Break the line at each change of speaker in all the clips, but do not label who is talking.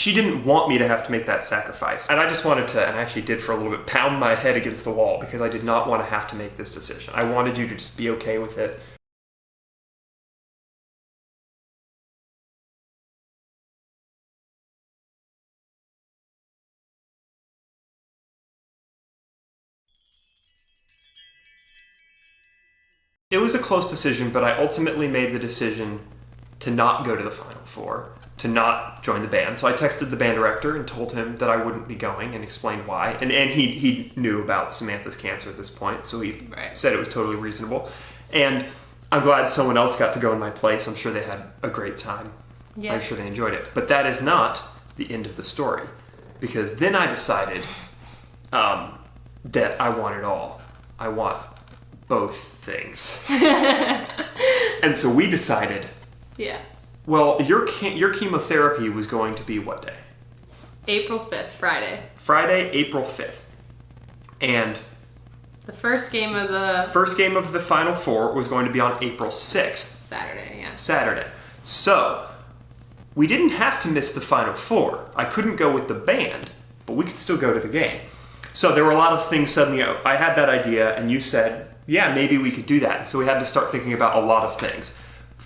she didn't want me to have to make that sacrifice. And I just wanted to, and I actually did for a little bit, pound my head against the wall because I did not want to have to make this decision. I wanted you to just be okay with it. It was a close decision, but I ultimately made the decision to not go to the Final Four, to not join the band. So I texted the band director and told him that I wouldn't be going and explained why. And, and he, he knew about Samantha's cancer at this point, so he
Right.
said it was totally reasonable. And I'm glad someone else got to go in my place. I'm sure they had a great time.
Yeah.
I'm sure they enjoyed it. But that is not the end of the story. Because then I decided um, that I want it all. I want both things. and so we decided,
Yeah.
Well, your your chemotherapy was going to be what day?
April 5th, Friday.
Friday, April 5th. And
The first game of the
first game of the final four was going to be on April 6th,
Saturday, yeah.
Saturday. So, we didn't have to miss the final four. I couldn't go with the band, but we could still go to the game. So there were a lot of things suddenly. Oh, I had that idea, and you said, "Yeah, maybe we could do that." So we had to start thinking about a lot of things.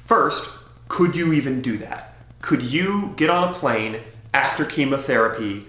First, could you even do that? Could you get on a plane after chemotherapy?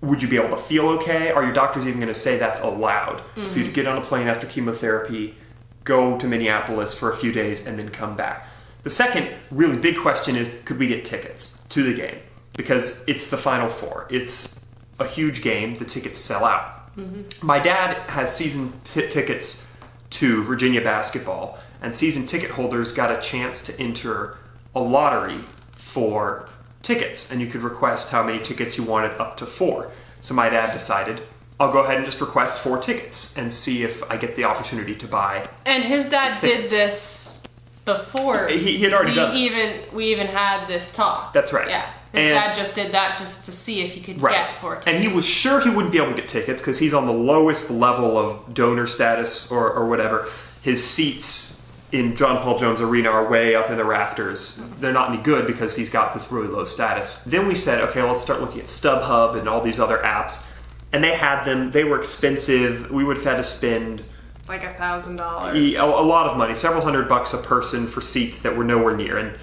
Would you be able to feel okay? Are your doctors even going to say that's allowed for you to mm-hmm. get on a plane after chemotherapy, go to Minneapolis for a few days, and then come back? The second really big question is could we get tickets to the game? Because it's the Final Four. It's a huge game. The tickets sell out. Mm-hmm. My dad has season t- tickets to Virginia basketball, and season ticket holders got a chance to enter a lottery for tickets, and you could request how many tickets you wanted up to four. So my dad decided, I'll go ahead and just request four tickets and see if I get the opportunity to buy.
And his dad did this before.
He, he had already
we
done this.
even we even had this talk.
That's right.
Yeah. His
And-
dad just did that just to see if he could
Right.
get four tickets.
And he was sure he wouldn't be able to get tickets because he's on the lowest level of donor status or, or whatever. His seats in John Paul Jones Arena are way up in the rafters. They're not any good because he's got this really low status. Then we said, okay, let's start looking at StubHub and all these other apps. And they had them, they were expensive. We would have had to spend
like a thousand dollars.
a, a lot of money, several hundred bucks a person for seats that were nowhere near. And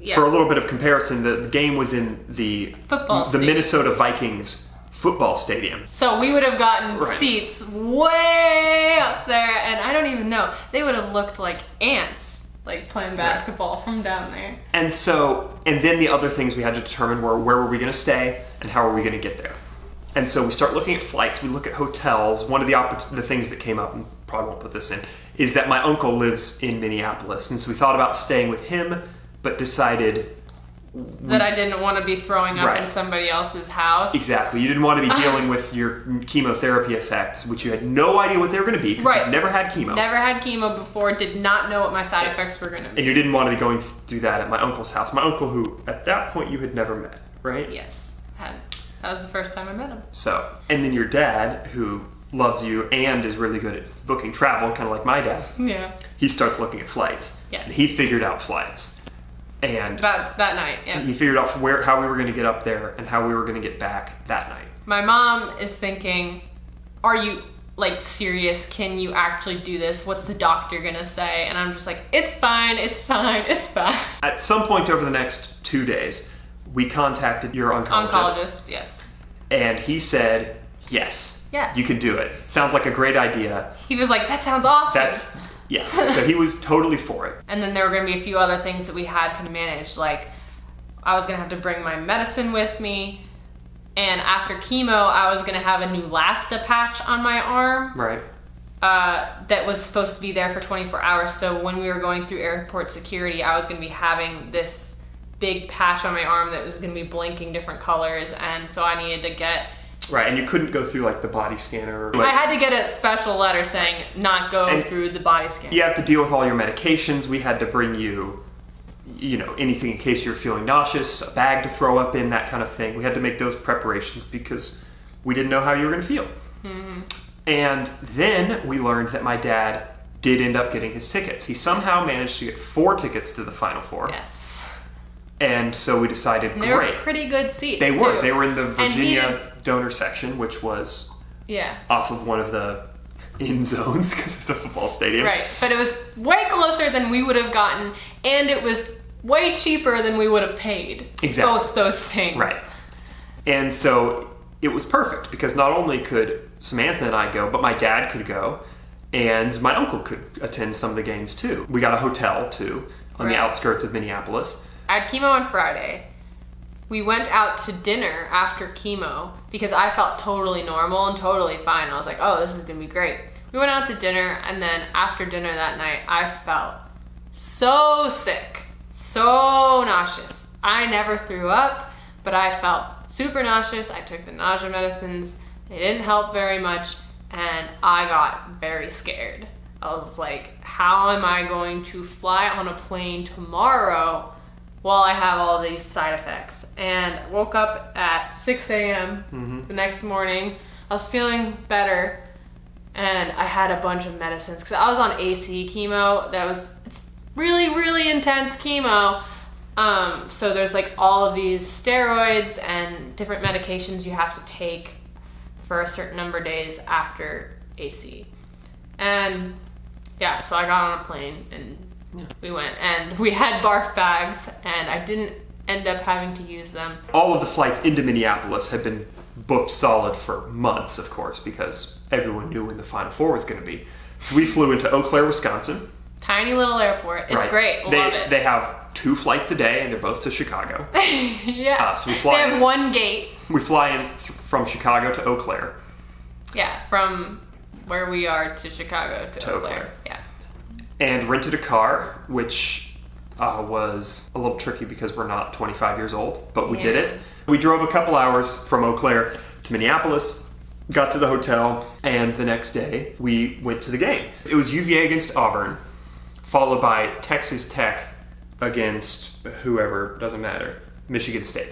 Yeah.
for a little bit of comparison, the, the game was in the
Football
the. Minnesota Vikings football stadium.
So we would have gotten
Right.
seats way up there, and I don't even know. They would have looked like ants, like playing basketball from down there.
And so, and then the other things we had to determine were where were we going to stay and how are we going to get there. And so we start looking at flights. We look at hotels. One of the oppor- the things that came up, and probably won't put this in, is that my uncle lives in Minneapolis, and so we thought about staying with him, but decided
That I didn't want to be throwing up
Right.
in somebody else's house.
exactly you didn't want to be dealing with your chemotherapy effects, which you had no idea what they were going to be
Right.
never had chemo.
Never had chemo before, did not know what my side effects were going to be.
and you didn't want to be going through that at my uncle's house. My uncle, who at that point you had never met, right?
Yes, had. That was the first time I met him.
So, and then your dad, who loves you and is really good at booking travel, kind of like my dad,
Yeah.
he starts looking at flights.
Yes.
He figured out flights, and
That that night, yeah.
he figured out where how we were going to get up there and how we were going to get back that night.
My mom is thinking, "Are you like serious? Can you actually do this? What's the doctor gonna say?" And I'm just like, "It's fine. It's fine. It's fine."
At some point over the next two days, we contacted your oncologist,
Oncologist, yes.
and he said, "Yes,
Yeah.
you can do it. Sounds like a great idea.
He was like, "That sounds awesome."
That's yeah." so he was totally for it.
And then there were gonna be a few other things that we had to manage, like I was gonna have to bring my medicine with me. And after chemo, I was gonna have a Neulasta patch on my arm.
Right.
uh, that was supposed to be there for 24 hours. So when we were going through airport security, I was going to be having this big patch on my arm that was going to be blinking different colors, and so I needed to get.
Right, and you couldn't go through like the body scanner. Or,
I had to get a special letter saying not go through the body scanner.
you have to deal with all your medications. We had to bring you, you know, anything in case you're feeling nauseous, a bag to throw up in, that kind of thing. We had to make those preparations because we didn't know how you were going to feel. Mm-hmm. And then we learned that my dad did end up getting his tickets. He somehow managed to get four tickets to the Final Four.
Yes.
And so we decided,
And they
great.
were pretty good seats.
they were.
too.
They were in the Virginia donor section, which was
Yeah.
off of one of the in zones because it's a football stadium.
Right. But it was way closer than we would have gotten, and it was way cheaper than we would have paid.
Exactly.
Both those things.
Right. And so it was perfect because not only could Samantha and I go, but my dad could go, and my uncle could attend some of the games too. We got a hotel too on the outskirts of Minneapolis.
I had chemo on Friday. We went out to dinner after chemo because I felt totally normal and totally fine. I was like, oh, this is gonna be great. We went out to dinner, and then after dinner that night, I felt so sick, so nauseous. I never threw up, but I felt super nauseous. I took the nausea medicines, they didn't help very much, and I got very scared. I was like, how am I going to fly on a plane tomorrow while I have all these side effects? And woke up at 6 a.m. the next morning. I was feeling better, and I had a bunch of medicines because I was on AC chemo. That was it's really really intense chemo. Um, so there's like all of these steroids and different medications you have to take for a certain number of days after AC. And yeah, so I got on a plane and. We went and we had barf bags and I didn't end up having to use them.
All of the flights into Minneapolis had been booked solid for months, of course, because everyone knew when the Final Four was going to be. So we flew into Eau Claire, Wisconsin.
Tiny little airport. It's
Right.
great.
They,
Love it.
They have two flights a day, and they're both to Chicago.
yeah.
Ah, so we fly
they have
in.
one gate.
we fly in th- from Chicago to Eau Claire.
Yeah, from where we are to Chicago to,
To
Eau
Eau
Claire.
Claire.
Yeah.
And rented a car, which uh, was a little tricky because we're not 25 years old, but we did it. We drove a couple hours from Eau Claire to Minneapolis, got to the hotel, and the next day we went to the game. It was UVA against Auburn, followed by Texas Tech against whoever, doesn't matter, Michigan State.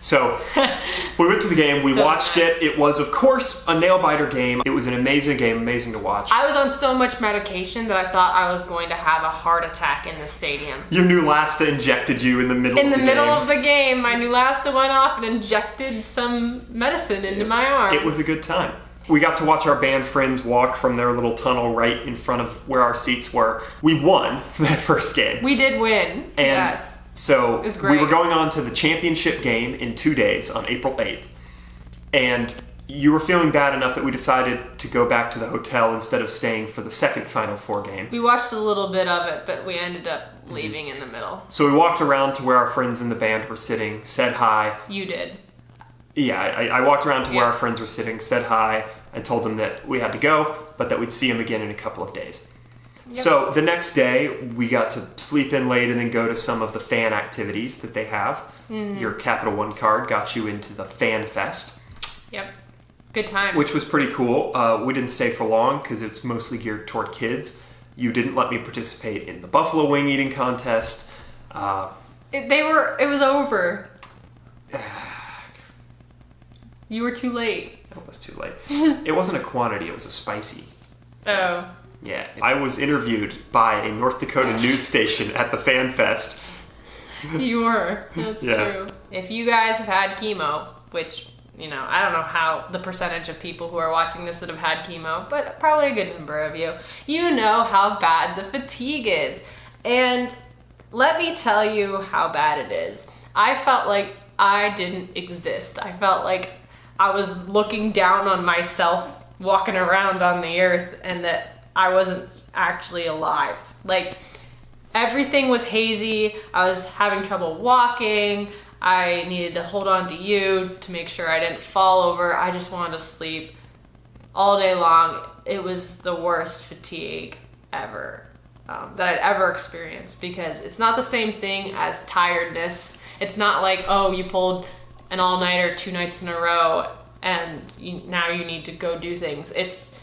So we went to the game, we watched it. It was, of course, a nail biter game. It was an amazing game, amazing to watch.
I was on so much medication that I thought I was going to have a heart attack in the stadium.
Your Neulasta injected you in the middle
In
of
the
the
middle
game.
of the game, my Neulasta went off and injected some medicine into my arm.
It was a good time. We got to watch our band friends walk from their little tunnel right in front of where our seats were. We won that first game.
we did win.
and
yes.
So we were going on to the championship game in two days on April 8th. And you were feeling bad enough that we decided to go back to the hotel instead of staying for the second Final Four game.
We watched a little bit of it, but we ended up
Mm-hmm.
leaving in the middle.
So we walked around to where our friends in the band were sitting, said hi,
You did.
Yeah, I, I walked around to where
Yeah.
our friends were sitting, said hi, and told them that we had to go, but that we'd see them again in a couple of days.
Yep.
So the next day, we got to sleep in late and then go to some of the fan activities that they have.
Mm-hmm.
Your Capital One card got you into the Fan Fest,
Yep. Good times.
which was pretty cool. Uh, we didn't stay for long because it's mostly geared toward kids. You didn't let me participate in the buffalo wing eating contest. Uh,
It, they were. It was over. You were too late.
it was too late. it wasn't a quantity; it was a spicy.
Oh.
Yeah, I was interviewed by a North Dakota news station at the Fan Fest.
You were. That's
Yeah.
true. If you guys have had chemo, which, you know, I don't know how the percentage of people who are watching this that have had chemo, but probably a good number of you, you know how bad the fatigue is. And let me tell you how bad it is. I felt like I didn't exist. I felt like I was looking down on myself walking around on the earth and that I wasn't actually alive. Like, everything was hazy. I was having trouble walking. I needed to hold on to you to make sure I didn't fall over. I just wanted to sleep all day long. It was the worst fatigue ever um, that I'd ever experienced because it's not the same thing as tiredness. It's not like, oh, you pulled an all nighter two nights in a row and you, now you need to go do things. It's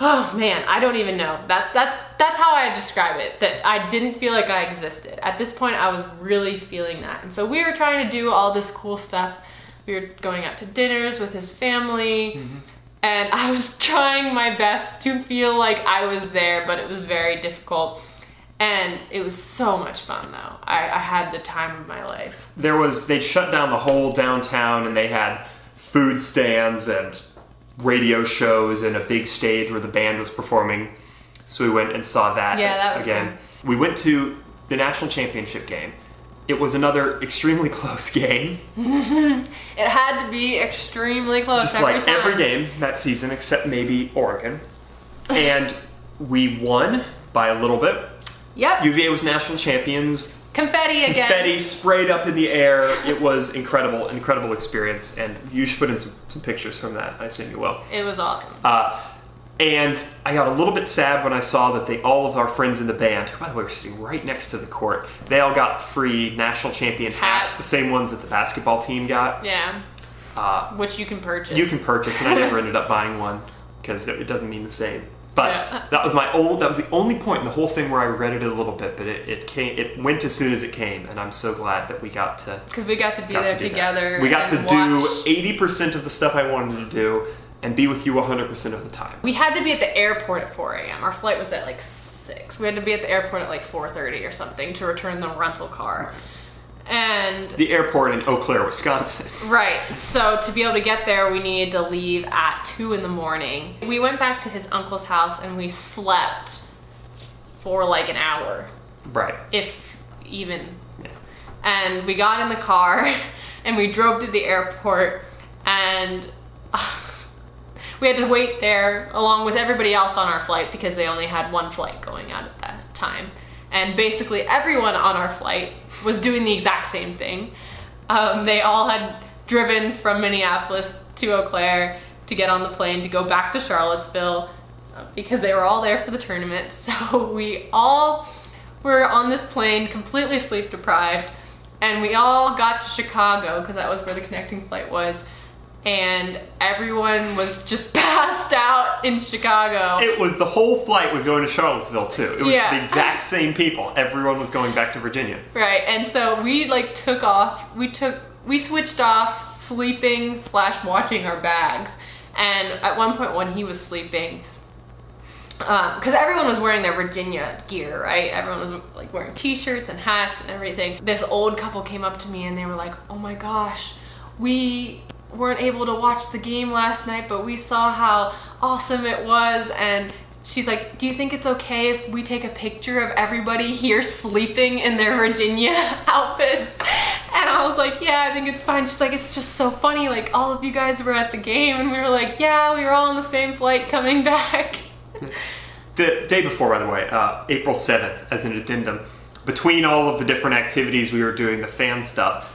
Oh man, I don't even know. That that's that's how I describe it. That I didn't feel like I existed. At this point I was really feeling that. And so we were trying to do all this cool stuff. We were going out to dinners with his family. Mm-hmm. And I was trying my best to feel like I was there, but it was very difficult. And it was so much fun though. I, I had the time of my life.
There was they'd shut down the whole downtown and they had food stands and radio shows and a big stage where the band was performing. So we went and saw that.
Yeah, that was
again. We went to the national championship game. It was another extremely close game,
It had to be extremely close
just
every
like
time.
every game that season, except maybe Oregon. And we won by a little bit.
Yep.
UVA was national champions.
Confetti again.
Confetti sprayed up in the air. It was incredible, incredible experience. And you should put in some, some pictures from that. I assume you will.
It was awesome.
Uh, and I got a little bit sad when I saw that they all of our friends in the band, who by the way were sitting right next to the court, they all got free national champion hats,
Hats.
the same ones that the basketball team got.
yeah.
Uh,
Which you can purchase.
you can purchase, and I never ended up buying one because it it doesn't mean the same. But
Yeah.
that was my old. That was the only point in the whole thing where I regretted it a little bit. But it, it came. It went as soon as it came, and I'm so glad that we got to
Because we got to be
got
there
to do that.
together.
We got to do 80% of the stuff I wanted to do and be with you 100% of the time.
We had to be at the airport at 4 a.m. Our flight was at like 6. We had to be at the airport at like 4.30 or something to return the rental car. And,
The airport in Eau Claire, Wisconsin.
right, so to be able to get there, we needed to leave at 2 in the morning. We went back to his uncle's house and we slept for like an hour,
Right.
if even.
Yeah.
And we got in the car and we drove to the airport and we had to wait there along with everybody else on our flight because they only had one flight going out at that time. And basically everyone on our flight was doing the exact same thing. Um, they all had driven from Minneapolis to Eau Claire to get on the plane to go back to Charlottesville uh, because they were all there for the tournament. So we all were on this plane completely sleep deprived and we all got to Chicago because that was where the connecting flight was and everyone was just passed out in Chicago.
It was the whole flight was going to Charlottesville too. It was
Yeah.
the exact same people. Everyone was going back to Virginia.
Right, and so we like took off. We took we switched off sleeping slash watching our bags, and at one point when he was sleeping, um, because everyone was wearing their Virginia gear, right? Everyone was like wearing T-shirts and hats and everything. This old couple came up to me and they were like, "Oh my gosh, we." Weren't able to watch the game last night but we saw how awesome it was and She's like, Do you think it's okay if we take a picture of everybody here sleeping in their Virginia outfits? And I was like, Yeah, I think it's fine. She's like, It's just so funny. Like, all of you guys were at the game, and we were like, Yeah, we were all on the same flight coming back.
The day before, by the way, uh, April 7th, as an addendum, between all of the different activities we were doing, the fan stuff,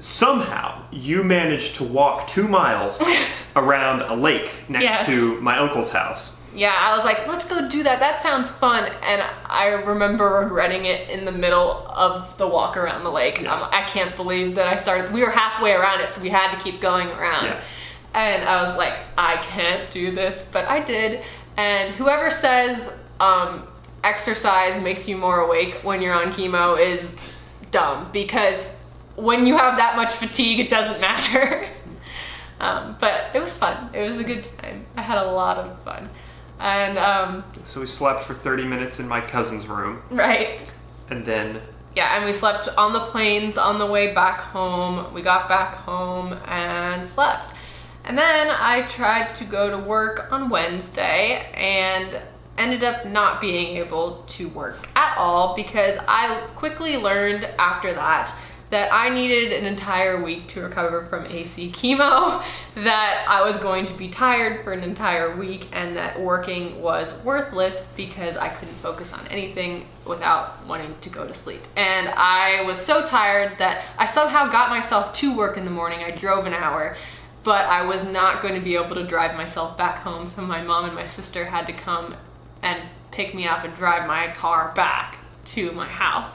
somehow you managed to walk two miles around a lake next
Yes.
to my uncle's house.
Yeah, I was like, let's go do that. That sounds fun. And I remember regretting it in the middle of the walk around the lake.
Yeah.
I'm, I can't believe that I started. We were halfway around it, so we had to keep going around.
Yeah.
And I was like, I can't do this, but I did. And whoever says um, exercise makes you more awake when you're on chemo is dumb because when you have that much fatigue, it doesn't matter. um, but it was fun. It was a good time. I had a lot of fun. And um,
So we slept for 30 minutes in my cousin's room,
right,
and then
yeah, and we slept on the planes on the way back home. We got back home and slept. And then I tried to go to work on Wednesday and ended up not being able to work at all because I quickly learned after that that I needed an entire week to recover from AC chemo, that I was going to be tired for an entire week, and that working was worthless because I couldn't focus on anything without wanting to go to sleep. And I was so tired that I somehow got myself to work in the morning. I drove an hour, but I was not going to be able to drive myself back home, so my mom and my sister had to come and pick me up and drive my car back to my house.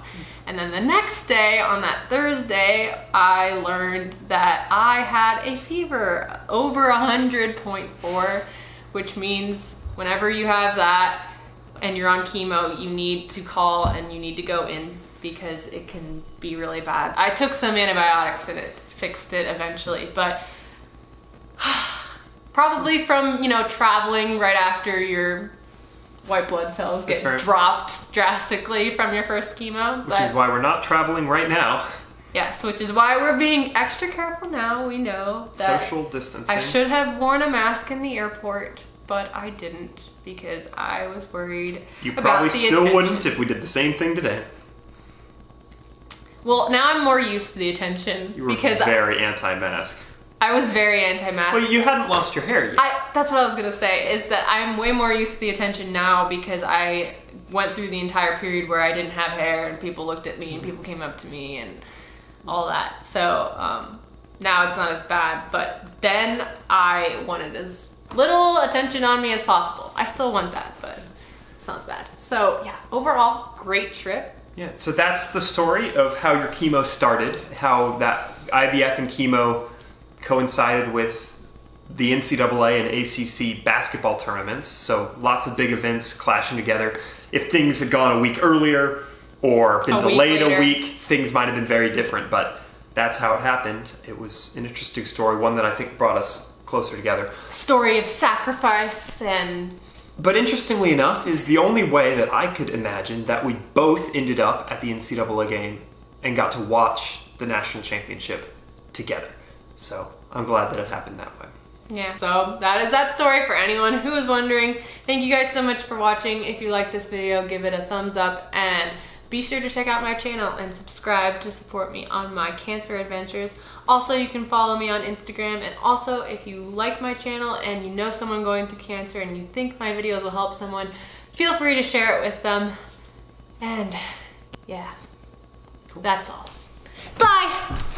And then the next day, on that Thursday, I learned that I had a fever over 100.4, which means whenever you have that and you're on chemo, you need to call and you need to go in because it can be really bad. I took some antibiotics and it fixed it eventually, but probably from, you know, traveling right after your white blood cells get
right.
dropped drastically from your first chemo.
Which is why we're not traveling right now.
yes, which is why we're being extra careful now. We know that
Social distancing.
I should have worn a mask in the airport, but I didn't because I was worried.
You
about
probably still
attention.
wouldn't if we did the same thing today.
Well, now I'm more used to the attention
You were
because
very anti-mask.
I was very anti-mask.
Well, you hadn't lost your hair yet.
I that's what I was gonna say is that I'm way more used to the attention now because I went through the entire period where I didn't have hair and people looked at me and people came up to me and all that. So um, now it's not as bad, but then I wanted as little attention on me as possible. I still want that, but it's not as bad. So yeah, overall, great trip.
Yeah, so that's the story of how your chemo started, how that IVF and chemo coincided with the NCAA and ACC basketball tournaments. So lots of big events clashing together. If things had gone a week earlier or been
A week
delayed a week, things might have been very different, but that's how it happened. It was an interesting story, one that I think brought us closer together.
Story of sacrifice and
But interestingly enough, is the only way that I could imagine that we both ended up at the NCAA game and got to watch the national championship together. So I'm glad that it happened that way.
Yeah. So that is that story for anyone who is wondering. Thank you guys so much for watching. If you like this video, give it a thumbs up and be sure to check out my channel and subscribe to support me on my cancer adventures. Also, you can follow me on Instagram and also if you like my channel and you know someone going through cancer and you think my videos will help someone, feel free to share it with them. And yeah, that's all. Bye!